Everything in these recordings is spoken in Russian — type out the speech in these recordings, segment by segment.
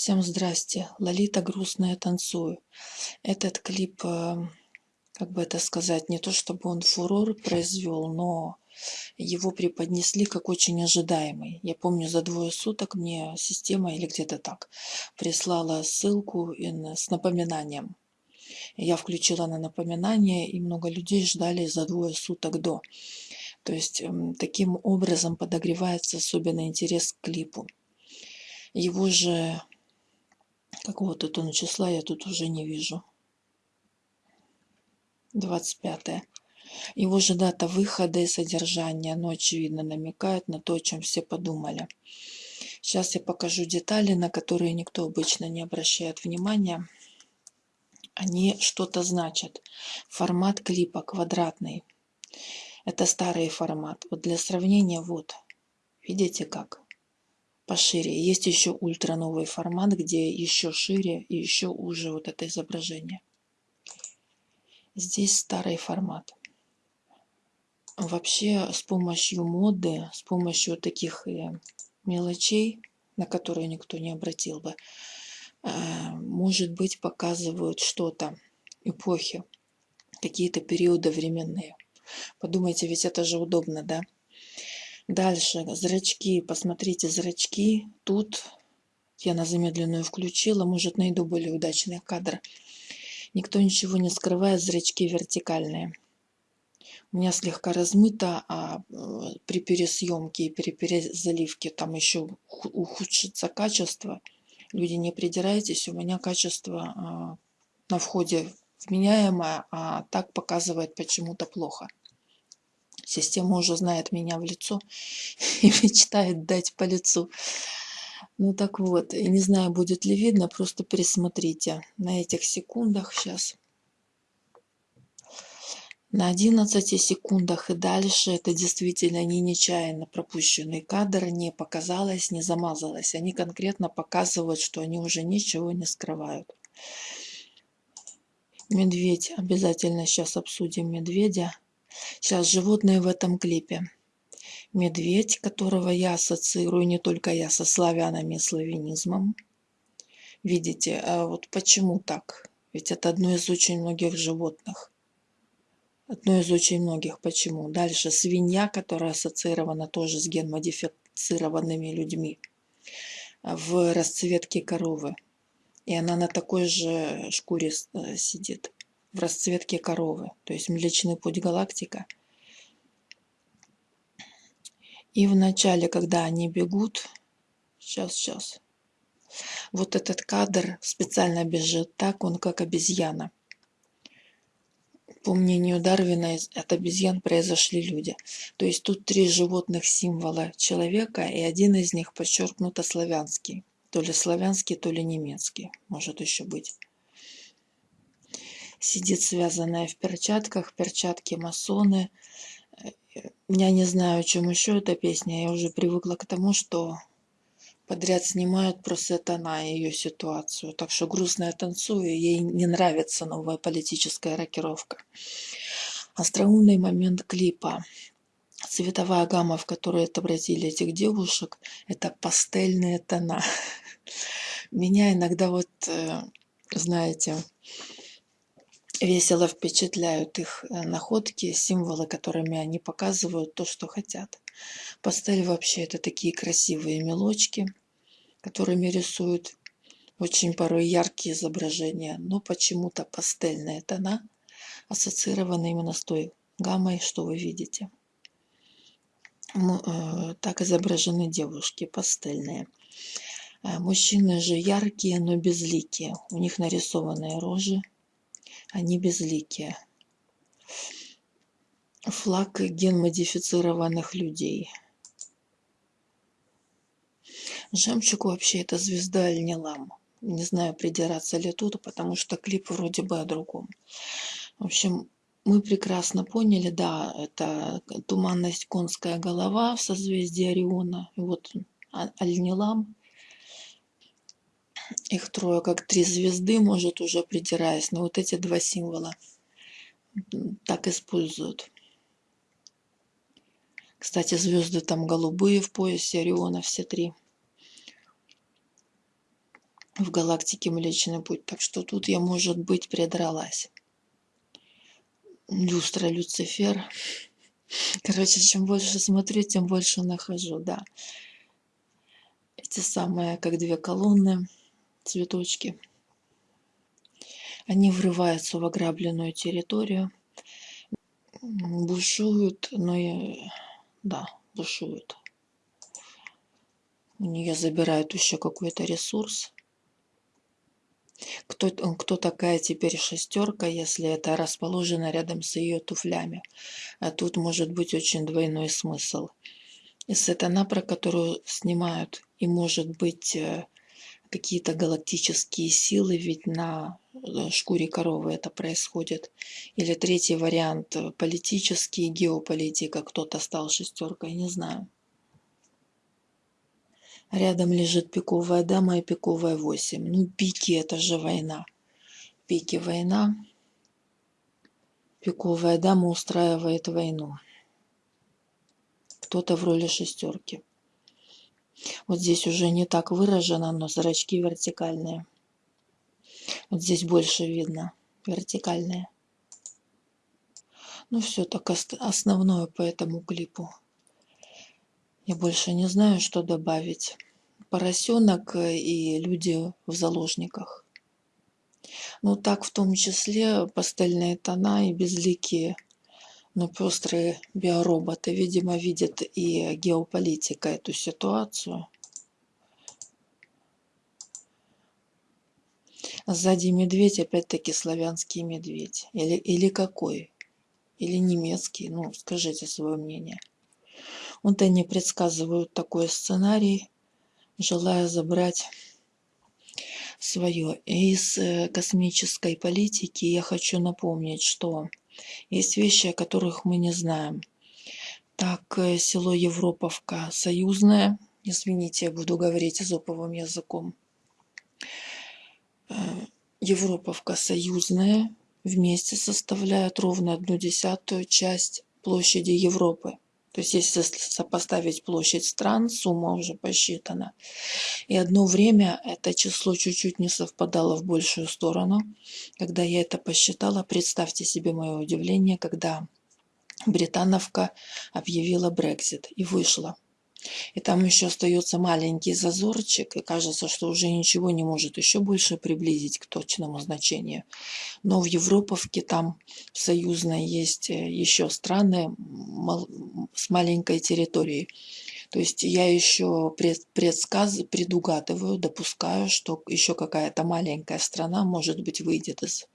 Всем здрасте. Лолита грустная танцую. Этот клип, э, как бы это сказать, не то чтобы он фурор произвел, но его преподнесли как очень ожидаемый. Я помню, за двое суток мне система или где-то так прислала ссылку с напоминанием. Я включила на напоминание, и много людей ждали за двое суток до. То есть эм, таким образом подогревается особенно интерес к клипу. Его же Какого-то тут числа я тут уже не вижу. 25. Его же дата выхода и содержания, но очевидно намекает на то, о чем все подумали. Сейчас я покажу детали, на которые никто обычно не обращает внимания. Они что-то значат. Формат клипа квадратный. Это старый формат. Вот для сравнения, вот. Видите как? Пошире. Есть еще ультра новый формат, где еще шире и еще уже вот это изображение. Здесь старый формат. Вообще с помощью моды, с помощью таких э, мелочей, на которые никто не обратил бы, э, может быть показывают что-то, эпохи, какие-то периоды временные. Подумайте, ведь это же удобно, да? Дальше, зрачки, посмотрите зрачки. Тут я на замедленную включила, может найду более удачный кадр. Никто ничего не скрывает, зрачки вертикальные. У меня слегка размыто, а э, при пересъемке и при перезаливке там еще ухудшится качество. Люди, не придирайтесь, у меня качество а, на входе вменяемое, а так показывает почему-то плохо. Система уже знает меня в лицо и мечтает дать по лицу. Ну так вот, и не знаю, будет ли видно, просто присмотрите на этих секундах сейчас. На 11 секундах и дальше это действительно не нечаянно пропущенный кадр, не показалось, не замазалось. Они конкретно показывают, что они уже ничего не скрывают. Медведь, обязательно сейчас обсудим медведя. Сейчас животные в этом клипе. Медведь, которого я ассоциирую не только я со славянами и славянизмом. Видите, а вот почему так? Ведь это одно из очень многих животных. Одно из очень многих. Почему? Дальше свинья, которая ассоциирована тоже с генмодифицированными людьми в расцветке коровы. И она на такой же шкуре э, сидит в расцветке коровы, то есть Млечный Путь Галактика. И в начале, когда они бегут, сейчас, сейчас, вот этот кадр специально бежит так, он как обезьяна. По мнению Дарвина, от обезьян произошли люди. То есть тут три животных символа человека, и один из них подчеркнуто славянский. То ли славянский, то ли немецкий, может еще быть сидит связанная в перчатках, перчатки масоны. Я не знаю, чем еще эта песня. Я уже привыкла к тому, что подряд снимают про Сатана и ее ситуацию. Так что грустная танцую, ей не нравится новая политическая рокировка. Остроумный момент клипа. Цветовая гамма, в которую отобразили этих девушек, это пастельные тона. Меня иногда вот, э, знаете, весело впечатляют их э, находки, символы, которыми они показывают то, что хотят. Пастель вообще это такие красивые мелочки, которыми рисуют очень порой яркие изображения, но почему-то пастельные тона ассоциированы именно с той гаммой, что вы видите. Э, так изображены девушки пастельные. Э, мужчины же яркие, но безликие. У них нарисованные рожи, они безликие. Флаг генмодифицированных людей. Жемчуг вообще это звезда Альнилам. Не знаю, придираться ли тут, потому что клип вроде бы о другом. В общем, мы прекрасно поняли, да, это туманность конская голова в созвездии Ориона. И вот Альнилам их трое, как три звезды, может, уже придираясь. Но вот эти два символа так используют. Кстати, звезды там голубые в поясе Ориона, все три. в галактике Млечный Путь. Так что тут я, может быть, предралась. Люстра Люцифер. Короче, чем больше смотрю, тем больше нахожу, да. Эти самые, как две колонны, цветочки. Они врываются в ограбленную территорию, бушуют, но и, да, бушуют. У нее забирают еще какой-то ресурс. Кто, кто такая теперь шестерка, если это расположено рядом с ее туфлями? А тут может быть очень двойной смысл. И сатана, про которую снимают, и может быть э, какие-то галактические силы, ведь на э, шкуре коровы это происходит. Или третий вариант э, политический, геополитика, кто-то стал шестеркой, не знаю. Рядом лежит пиковая дама и пиковая 8. Ну, пики – это же война. Пики – война. Пиковая дама устраивает войну. Кто-то в роли шестерки. Вот здесь уже не так выражено, но зрачки вертикальные. Вот здесь больше видно. Вертикальные. Ну все, так основное по этому клипу. Я больше не знаю, что добавить. Поросенок э, и люди в заложниках. Ну так в том числе пастельные тона и безликие, но пестрые биороботы, видимо, видят и геополитика эту ситуацию. Сзади медведь, опять-таки славянский медведь. Или, или какой? Или немецкий? Ну, скажите свое мнение. Вот они предсказывают такой сценарий, желая забрать свое. Из э, космической политики я хочу напомнить, что есть вещи, о которых мы не знаем. Так, э, село Европовка союзное, извините, я буду говорить изоповым языком. Э, Европовка союзная вместе составляет ровно одну десятую часть площади Европы. То есть если сопоставить площадь стран, сумма уже посчитана. И одно время это число чуть-чуть не совпадало в большую сторону. Когда я это посчитала, представьте себе мое удивление, когда британовка объявила Брексит и вышла. И там еще остается маленький зазорчик, и кажется, что уже ничего не может еще больше приблизить к точному значению. Но в Европовке там союзной есть э, еще страны с маленькой территорией. То есть я еще предсказ, предугадываю, допускаю, что еще какая-то маленькая страна, может быть, выйдет из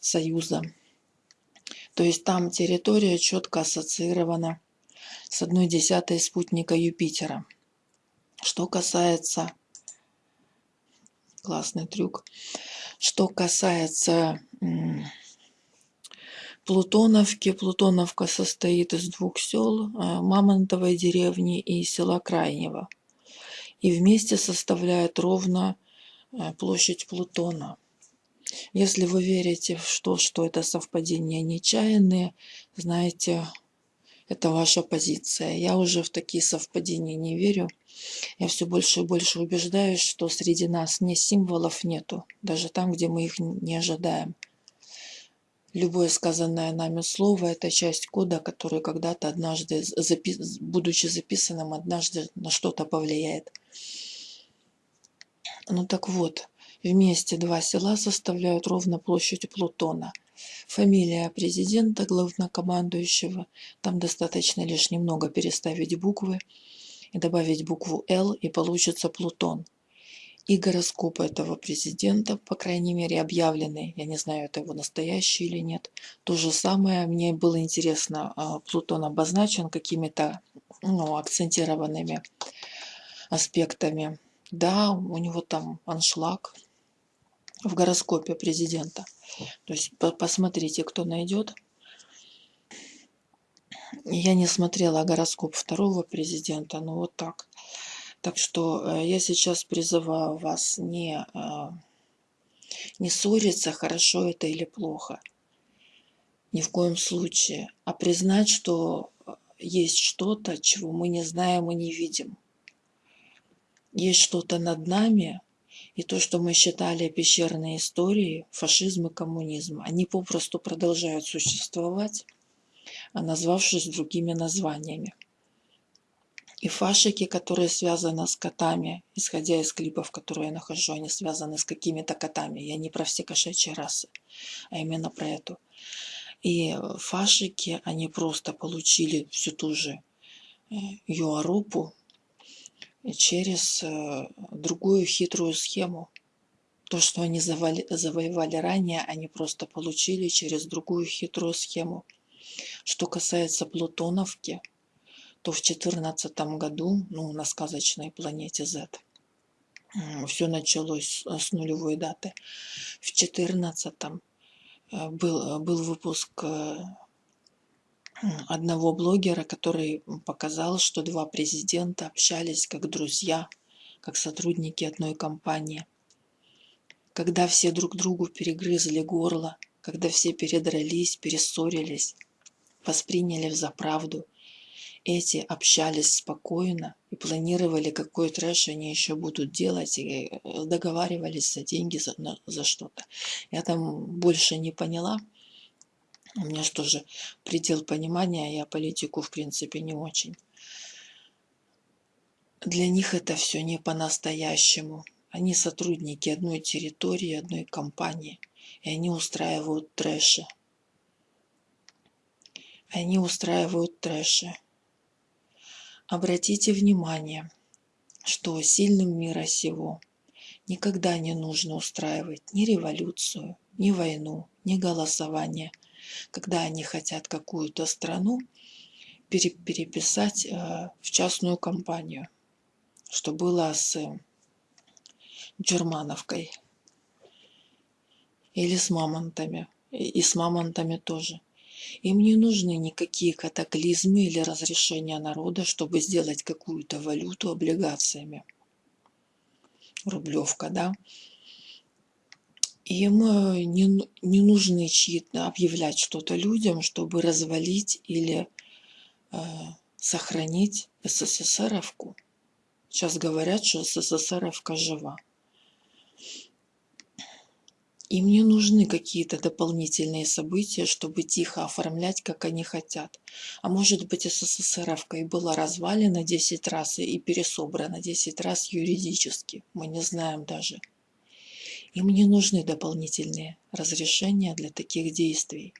Союза. То есть там территория четко ассоциирована с одной десятой спутника Юпитера. Что касается... Классный трюк. Что касается Плутоновки. Плутоновка состоит из двух сел, э, Мамонтовой деревни и села Крайнего. И вместе составляет ровно э, площадь Плутона. Если вы верите в то, что это совпадения нечаянные, знаете, это ваша позиция. Я уже в такие совпадения не верю. Я все больше и больше убеждаюсь, что среди нас ни символов нету, даже там, где мы их не ожидаем. Любое сказанное нами слово – это часть кода, который когда-то однажды, будучи записанным, однажды на что-то повлияет. Ну так вот, вместе два села составляют ровно площадь Плутона – Фамилия президента, главнокомандующего. Там достаточно лишь немного переставить буквы и добавить букву «Л» и получится Плутон. И гороскоп этого президента, по крайней мере объявленный, я не знаю, это его настоящий или нет. То же самое, мне было интересно, а, Плутон обозначен какими-то ну, акцентированными аспектами. Да, у него там аншлаг в гороскопе президента. То есть посмотрите, кто найдет. Я не смотрела гороскоп второго президента, но вот так. Так что э, я сейчас призываю вас не, э, не ссориться, хорошо это или плохо. Ни в коем случае. А признать, что э, есть что-то, чего мы не знаем и не видим. Есть что-то над нами, И то, что мы считали пещерной историей, фашизм и коммунизм, они попросту продолжают существовать, а назвавшись другими названиями. И фашики, которые связаны с котами, исходя из клипов, которые я нахожу, они связаны с какими-то котами. Я не про все кошачьи расы, а именно про эту. И фашики, они просто получили всю ту же э, юарупу через э, другую хитрую схему. То, что они завоевали ранее, они просто получили через другую хитрую схему. Что касается Плутоновки – то в четырнадцатом году, ну, на сказочной планете Z, все началось с нулевой даты. В четырнадцатом э, был, был выпуск э, одного блогера, который показал, что два президента общались как друзья, как сотрудники одной компании. Когда все друг другу перегрызли горло, когда все передрались, перессорились, восприняли за правду эти общались спокойно и планировали, какой трэш они еще будут делать, и э, договаривались за деньги за, за что-то. Я там больше не поняла. У меня что же предел понимания, я политику в принципе не очень. Для них это все не по-настоящему. Они сотрудники одной территории, одной компании, и они устраивают трэши. Они устраивают трэши. Обратите внимание, что сильным мира сего никогда не нужно устраивать ни революцию, ни войну, ни голосование, когда они хотят какую-то страну переписать э, в частную компанию, что было с Джермановкой или с мамонтами, и с мамонтами тоже – им не нужны никакие катаклизмы или разрешения народа, чтобы сделать какую-то валюту облигациями. Рублевка, да? Им э, не, не нужны чьи-то объявлять что-то людям, чтобы развалить или э, сохранить СССРовку. Сейчас говорят, что СССРовка жива. Им не нужны какие-то дополнительные события, чтобы тихо оформлять, как они хотят. А может быть, СССРовка и была развалена 10 раз и пересобрана 10 раз юридически. Мы не знаем даже. Им не нужны дополнительные разрешения для таких действий.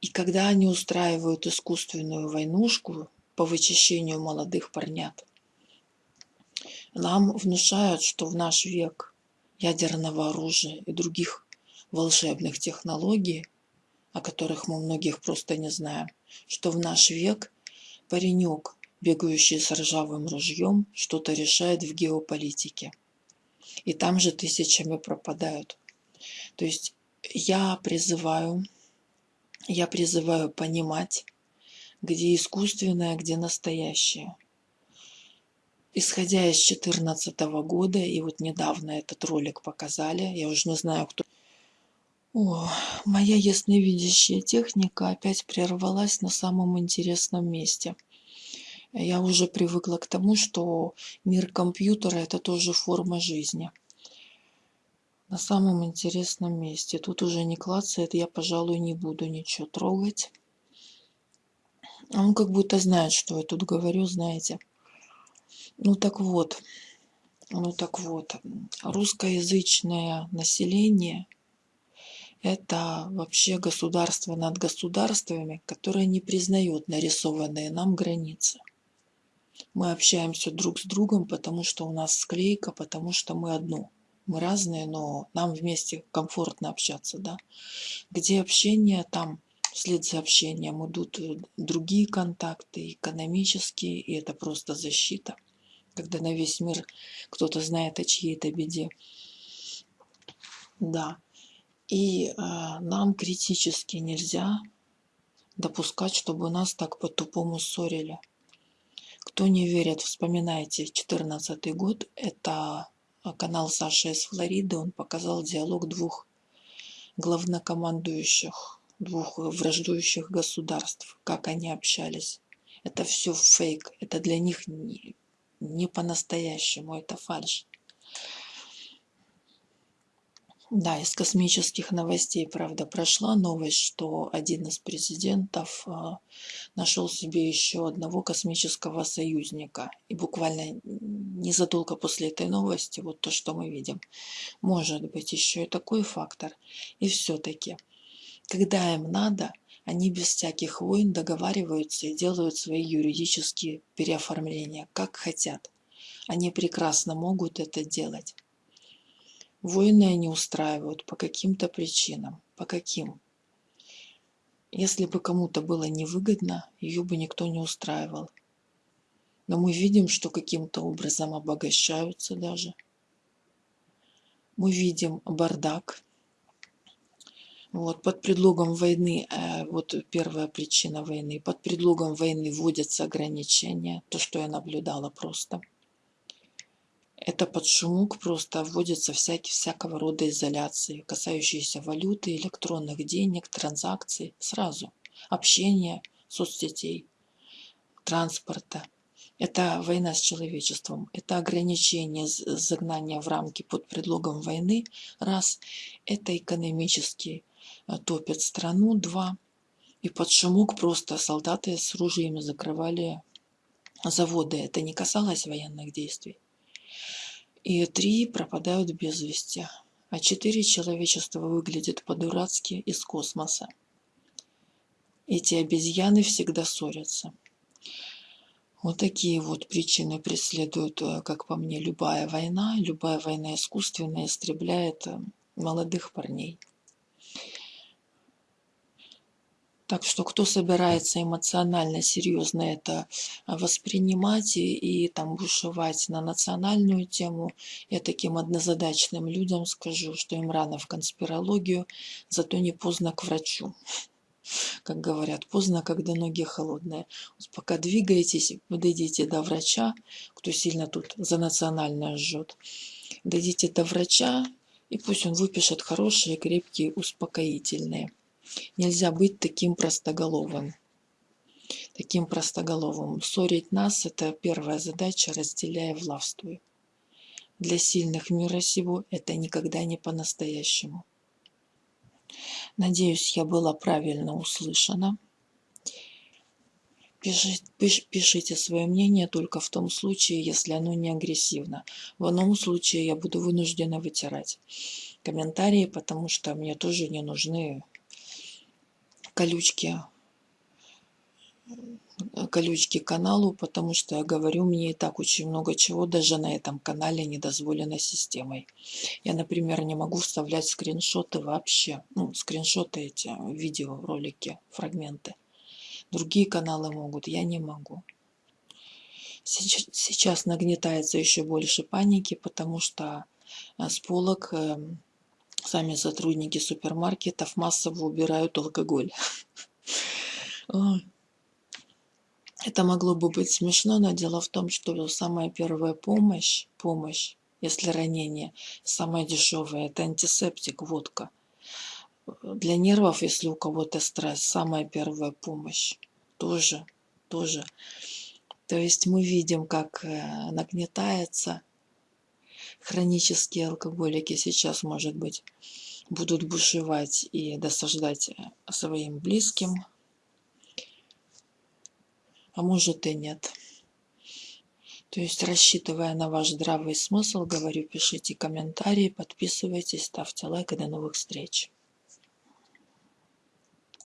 И когда они устраивают искусственную войнушку по вычищению молодых парнят, нам внушают, что в наш век ядерного оружия и других волшебных технологий, о которых мы многих просто не знаем, что в наш век паренек, бегающий с ржавым ружьем, что-то решает в геополитике. И там же тысячами пропадают. То есть я призываю, я призываю понимать, где искусственное, где настоящее – исходя из 2014 года, и вот недавно этот ролик показали, я уже не знаю, кто... О, моя ясновидящая техника опять прервалась на самом интересном месте. Я уже привыкла к тому, что мир компьютера – это тоже форма жизни. На самом интересном месте. Тут уже не клацает, я, пожалуй, не буду ничего трогать. Он как будто знает, что я тут говорю, знаете. Ну так вот, ну так вот, русскоязычное население – это вообще государство над государствами, которое не признает нарисованные нам границы. Мы общаемся друг с другом, потому что у нас склейка, потому что мы одно. Мы разные, но нам вместе комфортно общаться, да. Где общение, там вслед за общением идут другие контакты, экономические, и это просто защита – когда на весь мир кто-то знает о чьей-то беде. Да. И э, нам критически нельзя допускать, чтобы нас так по-тупому ссорили. Кто не верит, вспоминайте, 2014 год, это канал Саши из Флориды, он показал диалог двух главнокомандующих, двух враждующих государств, как они общались. Это все фейк, это для них не, не по-настоящему, это фальш. Да, из космических новостей, правда, прошла новость, что один из президентов а, нашел себе еще одного космического союзника. И буквально незадолго после этой новости, вот то, что мы видим, может быть еще и такой фактор. И все-таки, когда им надо, они без всяких войн договариваются и делают свои юридические переоформления, как хотят. Они прекрасно могут это делать. Войны они устраивают по каким-то причинам. По каким? Если бы кому-то было невыгодно, ее бы никто не устраивал. Но мы видим, что каким-то образом обогащаются даже. Мы видим бардак. Вот, под предлогом войны, э, вот первая причина войны, под предлогом войны вводятся ограничения, то, что я наблюдала просто – это под шумок просто вводятся всякие, всякого рода изоляции, касающиеся валюты, электронных денег, транзакций, сразу. Общения, соцсетей, транспорта. Это война с человечеством, это ограничение загнания в рамки под предлогом войны, раз. Это экономически э, топят страну, два. И под шумок просто солдаты с ружьями закрывали заводы. Это не касалось военных действий и три пропадают без вести, а четыре человечество выглядит по-дурацки из космоса. Эти обезьяны всегда ссорятся. Вот такие вот причины преследуют, э, как по мне, любая война. Любая война искусственная истребляет э, молодых парней. Так что кто собирается эмоционально, серьезно это а, воспринимать и, и там бушевать на национальную тему, я таким однозадачным людям скажу, что им рано в конспирологию, зато не поздно к врачу. Как говорят, поздно, когда ноги холодные. Вот пока двигаетесь, дойдите до врача, кто сильно тут за национальное жжет. Дойдите до врача, и пусть он выпишет хорошие, крепкие, успокоительные. Нельзя быть таким простоголовым. Таким простоголовым. Ссорить нас – это первая задача, разделяя властвуй. Для сильных мира сего это никогда не по-настоящему. Надеюсь, я была правильно услышана. Пишите, свое мнение только в том случае, если оно не агрессивно. В одном случае я буду вынуждена вытирать комментарии, потому что мне тоже не нужны колючки колючки каналу, потому что я говорю, мне и так очень много чего даже на этом канале не дозволено системой. Я, например, не могу вставлять скриншоты вообще. Ну, скриншоты эти, видео, ролики, фрагменты. Другие каналы могут, я не могу. Сейчас, сейчас нагнетается еще больше паники, потому что э, с полок эм, Сами сотрудники супермаркетов массово убирают алкоголь. Это могло бы быть смешно, но дело в том, что самая первая помощь, помощь, если ранение, самая дешевая, это антисептик, водка. Для нервов, если у кого-то стресс, самая первая помощь. Тоже, тоже. То есть мы видим, как э, нагнетается хронические алкоголики сейчас, может быть, будут бушевать и досаждать э, своим близким, а может и нет. То есть, рассчитывая на ваш здравый смысл, говорю, пишите комментарии, подписывайтесь, ставьте лайк и до новых встреч.